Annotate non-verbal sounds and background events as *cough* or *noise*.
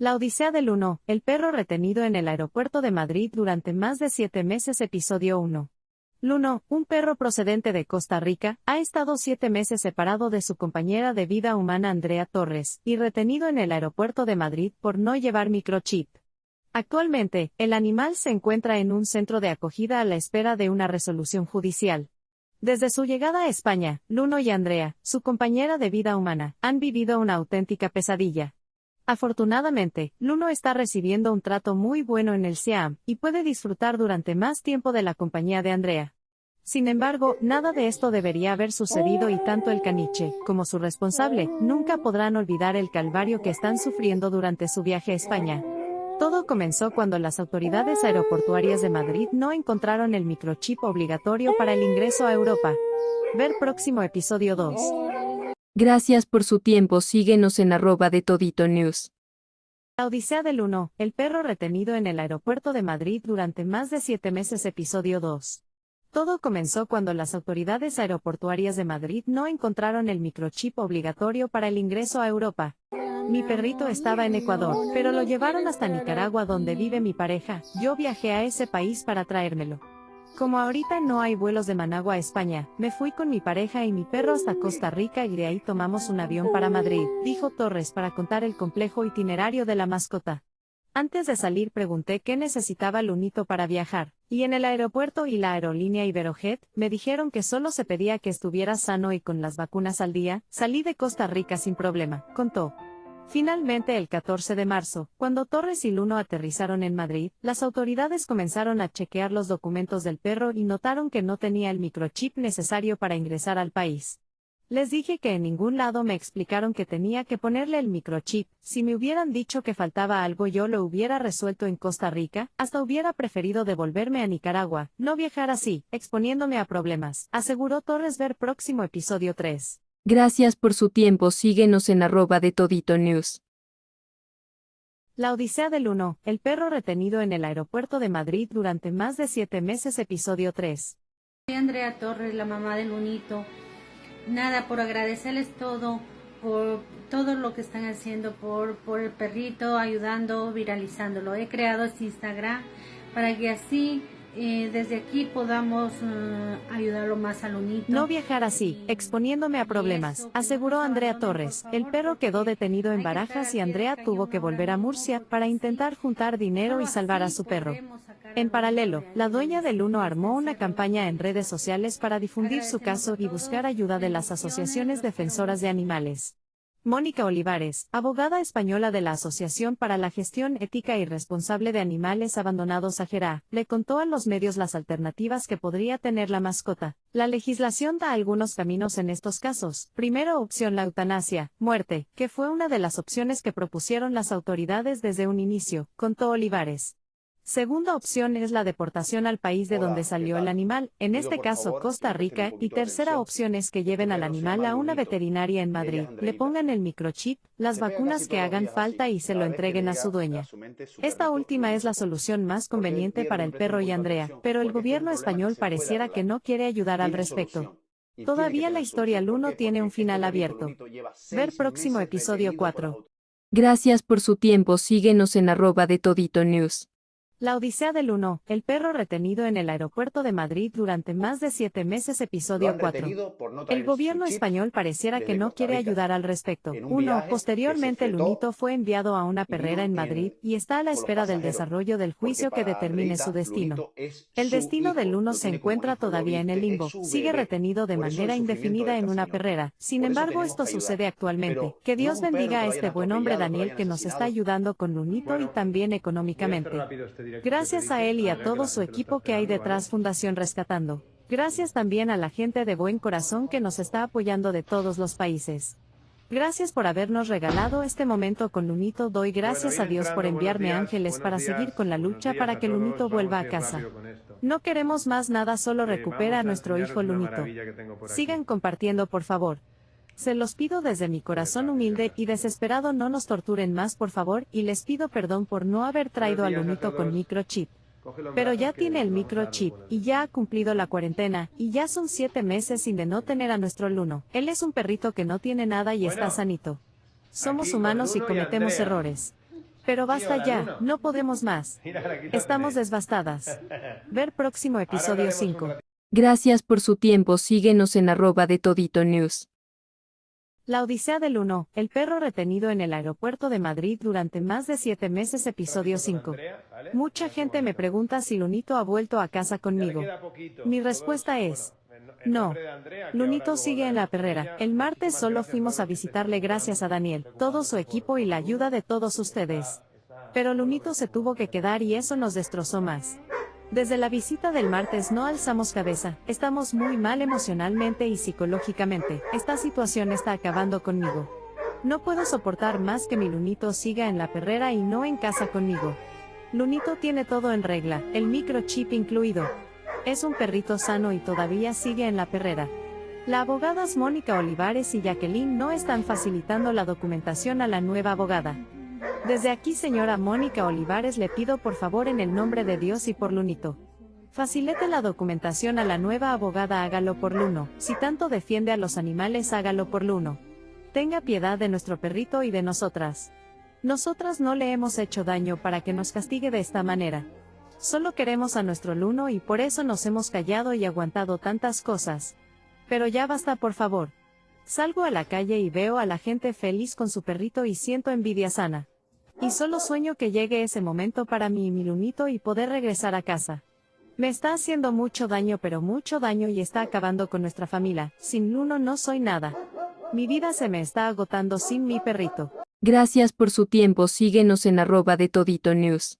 La Odisea del Uno, el perro retenido en el aeropuerto de Madrid durante más de siete meses Episodio 1. Luno, un perro procedente de Costa Rica, ha estado siete meses separado de su compañera de vida humana Andrea Torres, y retenido en el aeropuerto de Madrid por no llevar microchip. Actualmente, el animal se encuentra en un centro de acogida a la espera de una resolución judicial. Desde su llegada a España, Luno y Andrea, su compañera de vida humana, han vivido una auténtica pesadilla. Afortunadamente, Luno está recibiendo un trato muy bueno en el Siam, y puede disfrutar durante más tiempo de la compañía de Andrea. Sin embargo, nada de esto debería haber sucedido y tanto el caniche, como su responsable, nunca podrán olvidar el calvario que están sufriendo durante su viaje a España. Todo comenzó cuando las autoridades aeroportuarias de Madrid no encontraron el microchip obligatorio para el ingreso a Europa. Ver próximo episodio 2. Gracias por su tiempo. Síguenos en arroba de Todito News. La Odisea del Uno, el perro retenido en el aeropuerto de Madrid durante más de siete meses Episodio 2. Todo comenzó cuando las autoridades aeroportuarias de Madrid no encontraron el microchip obligatorio para el ingreso a Europa. Mi perrito estaba en Ecuador, pero lo llevaron hasta Nicaragua donde vive mi pareja. Yo viajé a ese país para traérmelo. Como ahorita no hay vuelos de Managua a España, me fui con mi pareja y mi perro hasta Costa Rica y de ahí tomamos un avión para Madrid, dijo Torres para contar el complejo itinerario de la mascota. Antes de salir pregunté qué necesitaba Lunito para viajar, y en el aeropuerto y la aerolínea Iberojet, me dijeron que solo se pedía que estuviera sano y con las vacunas al día, salí de Costa Rica sin problema, contó. Finalmente el 14 de marzo, cuando Torres y Luno aterrizaron en Madrid, las autoridades comenzaron a chequear los documentos del perro y notaron que no tenía el microchip necesario para ingresar al país. Les dije que en ningún lado me explicaron que tenía que ponerle el microchip, si me hubieran dicho que faltaba algo yo lo hubiera resuelto en Costa Rica, hasta hubiera preferido devolverme a Nicaragua, no viajar así, exponiéndome a problemas, aseguró Torres ver próximo episodio 3. Gracias por su tiempo. Síguenos en arroba de Todito News. La Odisea del Uno, el perro retenido en el aeropuerto de Madrid durante más de siete meses Episodio 3. Soy Andrea Torres, la mamá del Lunito. Nada, por agradecerles todo, por todo lo que están haciendo por, por el perrito, ayudando, viralizándolo. He creado este Instagram para que así eh, desde aquí podamos eh, ayudarlo más al unito. No viajar así, exponiéndome a problemas, aseguró Andrea Torres. El perro quedó detenido en Barajas y Andrea tuvo que volver a Murcia para intentar juntar dinero y salvar a su perro. En paralelo, la dueña del Uno armó una campaña en redes sociales para difundir su caso y buscar ayuda de las asociaciones defensoras de animales. Mónica Olivares, abogada española de la Asociación para la Gestión Ética y Responsable de Animales Abandonados Ajera, le contó a los medios las alternativas que podría tener la mascota. La legislación da algunos caminos en estos casos. Primero opción la eutanasia, muerte, que fue una de las opciones que propusieron las autoridades desde un inicio, contó Olivares. Segunda opción es la deportación al país de donde salió el animal, en este caso Costa Rica, y tercera opción es que lleven al animal a una veterinaria en Madrid, le pongan el microchip, las vacunas que hagan falta y se lo entreguen a su dueña. Esta última es la solución más conveniente para el perro y Andrea, pero el gobierno español pareciera que no quiere ayudar al respecto. Todavía la historia Luno tiene un final abierto. Ver próximo episodio 4. Gracias por su tiempo. Síguenos en arroba de Todito News. La Odisea del Uno, el perro retenido en el aeropuerto de Madrid durante más de siete meses Episodio 4. el gobierno español pareciera que no quiere ayudar al respecto. Uno, posteriormente Lunito fue enviado a una perrera en Madrid y está a la espera del desarrollo del juicio que determine su destino. El destino del Uno se encuentra todavía en el limbo, sigue retenido de manera indefinida en una perrera. Sin embargo, esto sucede actualmente. Que Dios bendiga a este buen hombre Daniel que nos está ayudando con Lunito y también económicamente. Gracias a él y a todo su equipo que hay detrás Fundación Rescatando. Gracias también a la gente de buen corazón que nos está apoyando de todos los países. Gracias por habernos regalado este momento con Lunito. Doy gracias a Dios por enviarme ángeles para seguir con la lucha para que Lunito vuelva a casa. No queremos más nada, solo recupera a nuestro hijo Lunito. Sigan compartiendo por favor. Se los pido desde mi corazón humilde y desesperado no nos torturen más por favor y les pido perdón por no haber traído al lunito con microchip. Pero ya tiene el microchip, y ya ha cumplido la cuarentena, y ya son siete meses sin de no tener a nuestro Luno. Él es un perrito que no tiene nada y está sanito. Somos humanos y cometemos errores. Pero basta ya, Luno. no podemos más. *laughs* Estamos desbastadas. *laughs* Ver próximo episodio hablaremos un 5. ratito. Gracias por su tiempo. Síguenos en arroba de Todito News. La Odisea del 1, el perro retenido en el aeropuerto de Madrid durante más de siete meses, episodio Ratito con 5. Andrea, ¿vale? Mucha gente me pregunta si Lunito ha vuelto a casa conmigo. Mi respuesta es, no- Lunito sigue en la perrera. El martes solo fuimos a visitarle gracias a Daniel, todo su equipo y la ayuda de todos ustedes. Pero Lunito se tuvo que quedar y eso nos destrozó más. Desde la visita del martes no alzamos cabeza, estamos muy mal emocionalmente y psicológicamente, esta situación está acabando conmigo. No puedo soportar más que mi Lunito siga en la perrera y no en casa conmigo. Lunito tiene todo en regla, el microchip incluido. Es un perrito sano y todavía sigue en la perrera. La abogadas Mónica Olivares y Jacqueline no están facilitando la documentación a la nueva abogada. Desde aquí, señora Mónica Olivares, le pido por favor en el nombre de Dios y por Lunito. Facilite la documentación a la nueva abogada, hágalo por Luno. Si tanto defiende a los animales, hágalo por Luno. Tenga piedad de nuestro perrito y de nosotras. Nosotras no le hemos hecho daño para que nos castigue de esta manera. Solo queremos a nuestro Luno y por eso nos hemos callado y aguantado tantas cosas. Pero ya basta, por favor. Salgo a la calle y veo a la gente feliz con su perrito y siento envidia sana. Y solo sueño que llegue ese momento para mí y mi lunito y poder regresar a casa. Me está haciendo mucho daño pero mucho daño y está acabando con nuestra familia. Sin Luno no soy nada. Mi vida se me está agotando sin mi perrito. Gracias por su tiempo. Síguenos en arroba de Todito News.